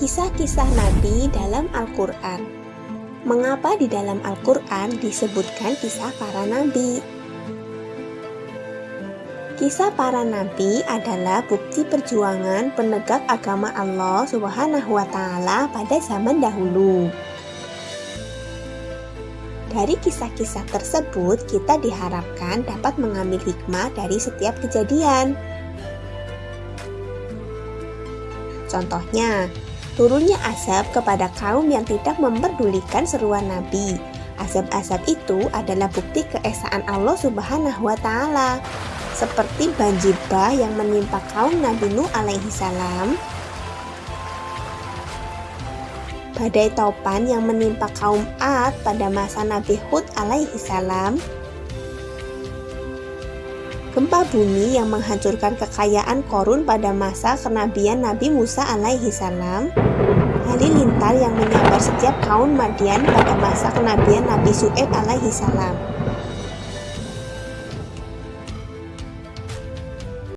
kisah Nabi dalam Al-Quran. Mengapa di dalam Al-Quran disebutkan kisah para nabi? Kisah para nabi adalah bukti perjuangan penegak agama Allah Subhanahu wa taala pada zaman dahulu. Dari kisah-kisah tersebut, kita diharapkan dapat mengambil hikmah dari setiap kejadian. Contohnya, turunnya asap kepada kaum yang tidak memperdulikan seruan Nabi. Asap-asap itu adalah bukti keesaan Allah Subhanahu wa taala. Seperti banjir bah yang menimpa kaum Nabi Nuh alaihi salam, badai topan yang menimpa kaum Ad pada masa Nabi Hud alaihi salam, gempa bumi yang menghancurkan kekayaan Korun pada masa kenabian Nabi Musa alaihi salam, halilintar yang menyambar setiap kaum Madian pada masa kenabian Nabi Su'eb alaihi salam.